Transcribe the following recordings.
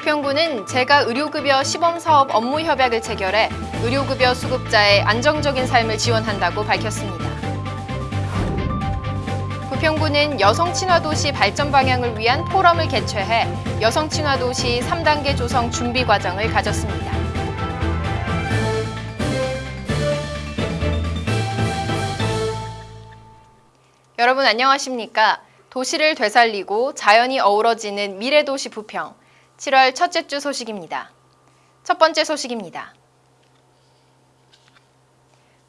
부평구는 제가 의료급여 시범사업 업무 협약을 체결해 의료급여 수급자의 안정적인 삶을 지원한다고 밝혔습니다. 부평구는 여성 친화 도시 발전 방향을 위한 포럼을 개최해 여성 친화 도시 3단계 조성 준비 과정을 가졌습니다. 여러분 안녕하십니까? 도시를 되살리고 자연이 어우러지는 미래도시 부평 7월 첫째 주 소식입니다. 첫 번째 소식입니다.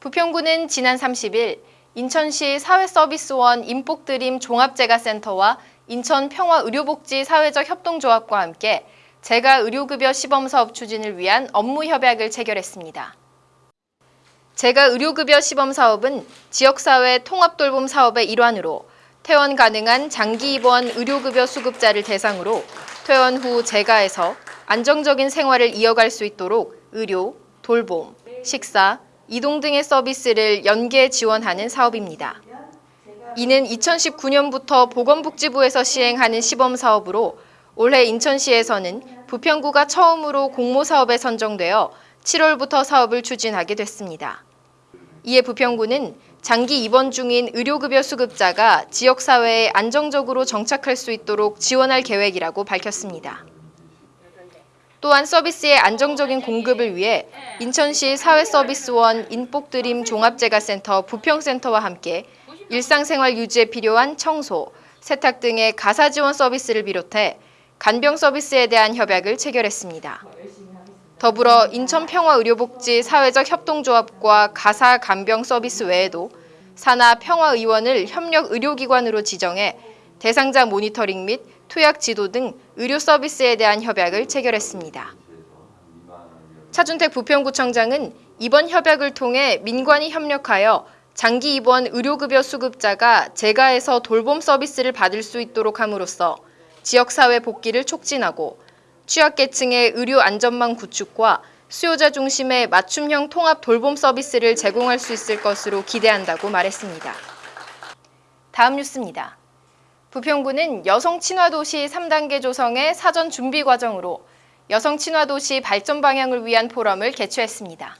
부평구는 지난 30일 인천시 사회서비스원 인복드림 종합재가센터와 인천평화의료복지 사회적 협동조합과 함께 재가 의료급여 시범사업 추진을 위한 업무 협약을 체결했습니다. 재가 의료급여 시범사업은 지역사회 통합돌봄 사업의 일환으로 퇴원 가능한 장기 입원 의료급여 수급자를 대상으로 퇴원 후 재가에서 안정적인 생활을 이어갈 수 있도록 의료, 돌봄, 식사, 이동 등의 서비스를 연계 지원하는 사업입니다. 이는 2019년부터 보건복지부에서 시행하는 시범 사업으로 올해 인천시에서는 부평구가 처음으로 공모사업에 선정되어 7월부터 사업을 추진하게 됐습니다. 이에 부평구는 장기 입원 중인 의료급여 수급자가 지역사회에 안정적으로 정착할 수 있도록 지원할 계획이라고 밝혔습니다. 또한 서비스의 안정적인 공급을 위해 인천시 사회서비스원 인복드림 종합재가센터 부평센터와 함께 일상생활 유지에 필요한 청소, 세탁 등의 가사 지원 서비스를 비롯해 간병 서비스에 대한 협약을 체결했습니다. 더불어 인천평화의료복지 사회적 협동조합과 가사 간병 서비스 외에도 산하 평화의원을 협력 의료기관으로 지정해 대상자 모니터링 및 투약 지도 등 의료 서비스에 대한 협약을 체결했습니다. 차준택 부평구청장은 이번 협약을 통해 민관이 협력하여 장기 입원 의료급여 수급자가 재가에서 돌봄 서비스를 받을 수 있도록 함으로써 지역사회 복귀를 촉진하고 취약계층의 의료 안전망 구축과 수요자 중심의 맞춤형 통합 돌봄 서비스를 제공할 수 있을 것으로 기대한다고 말했습니다. 다음 뉴스입니다. 부평구는 여성 친화도시 3단계 조성의 사전 준비 과정으로 여성 친화도시 발전 방향을 위한 포럼을 개최했습니다.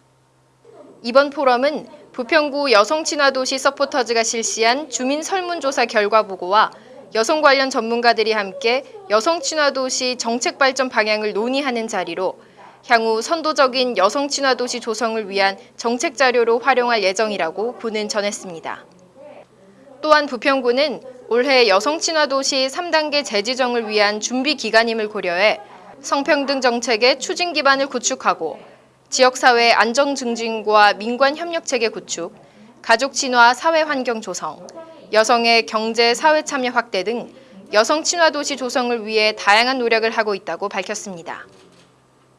이번 포럼은 부평구 여성 친화도시 서포터즈가 실시한 주민 설문조사 결과 보고와 여성 관련 전문가들이 함께 여성 친화 도시 정책 발전 방향을 논의하는 자리로 향후 선도적인 여성 친화 도시 조성을 위한 정책 자료로 활용할 예정이라고 구는 전했습니다. 또한 부평구는 올해 여성 친화 도시 3단계 재지정을 위한 준비 기간임을 고려해 성평등 정책의 추진 기반을 구축하고 지역사회 안정 증진과 민관 협력 체계 구축, 가족 친화 사회 환경 조성, 여성의 경제 사회 참여 확대 등 여성 친화 도시 조성을 위해 다양한 노력을 하고 있다고 밝혔습니다.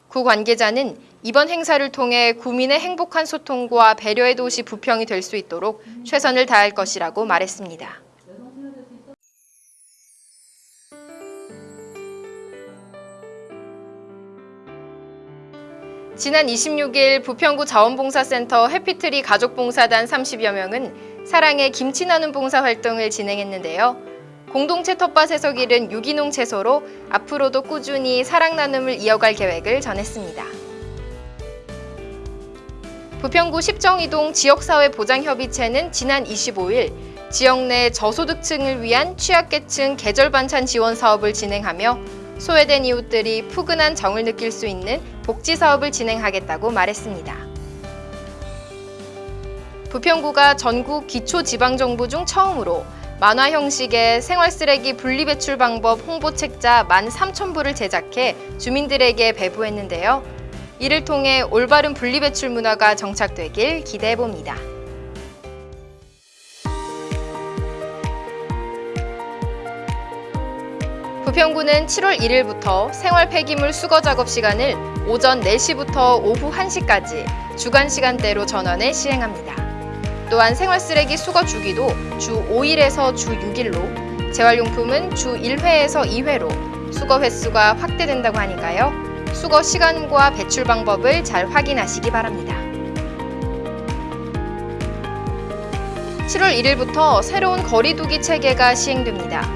구 관계자는 이번 행사를 통해 구민의 행복한 소통과 배려의 도시 부평이 될 수 있도록 최선을 다할 것이라고 말했습니다. 지난 26일 부평구 자원봉사센터 해피트리 가족봉사단 30여 명은 사랑의 김치 나눔 봉사 활동을 진행했는데요. 공동체 텃밭에서 기른 유기농 채소로 앞으로도 꾸준히 사랑 나눔을 이어갈 계획을 전했습니다. 부평구 십정이동 지역사회 보장협의체는 지난 25일 지역 내 저소득층을 위한 취약계층 계절 반찬 지원 사업을 진행하며 소외된 이웃들이 푸근한 정을 느낄 수 있는 복지 사업을 진행하겠다고 말했습니다. 부평구가 전국 기초지방정부 중 처음으로 만화 형식의 생활 쓰레기 분리배출 방법 홍보 책자 13,000부를 제작해 주민들에게 배부했는데요. 이를 통해 올바른 분리배출 문화가 정착되길 기대해봅니다. 부평구는 7월 1일부터 생활 폐기물 수거 작업 시간을 오전 4시부터 오후 1시까지 주간 시간대로 전원해 시행합니다. 또한 생활 쓰레기 수거 주기도 주 5일에서 주 6일로 재활용품은 주 1회에서 2회로 수거 횟수가 확대된다고 하니까요. 수거 시간과 배출 방법을 잘 확인하시기 바랍니다. 7월 1일부터 새로운 거리두기 체계가 시행됩니다.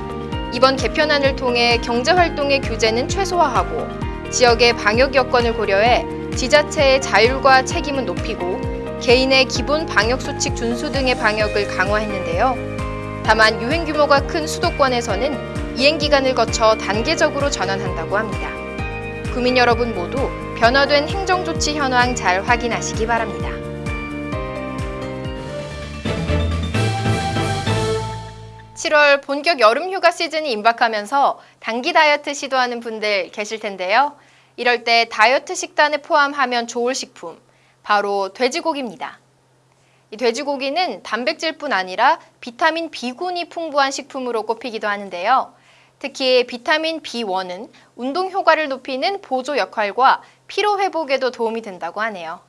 이번 개편안을 통해 경제활동의 규제는 최소화하고 지역의 방역 여건을 고려해 지자체의 자율과 책임은 높이고 개인의 기본 방역 수칙 준수 등의 방역을 강화했는데요. 다만 유행 규모가 큰 수도권에서는 이행 기간을 거쳐 단계적으로 전환한다고 합니다. 국민 여러분 모두 변화된 행정 조치 현황 잘 확인하시기 바랍니다. (7월) 본격 여름 휴가 시즌이 임박하면서 단기 다이어트 시도하는 분들 계실 텐데요. 이럴 때 다이어트 식단에 포함하면 좋을 식품, 바로 돼지고기입니다. 이 돼지고기는 단백질뿐 아니라 비타민 B군이 풍부한 식품으로 꼽히기도 하는데요. 특히 비타민 B1은 운동 효과를 높이는 보조 역할과 피로 회복에도 도움이 된다고 하네요.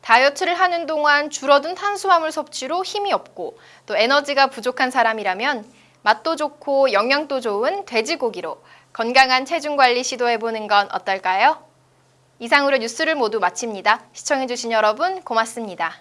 다이어트를 하는 동안 줄어든 탄수화물 섭취로 힘이 없고 또 에너지가 부족한 사람이라면 맛도 좋고 영양도 좋은 돼지고기로 건강한 체중 관리 시도해보는 건 어떨까요? 이상으로 뉴스를 모두 마칩니다. 시청해주신 여러분 고맙습니다.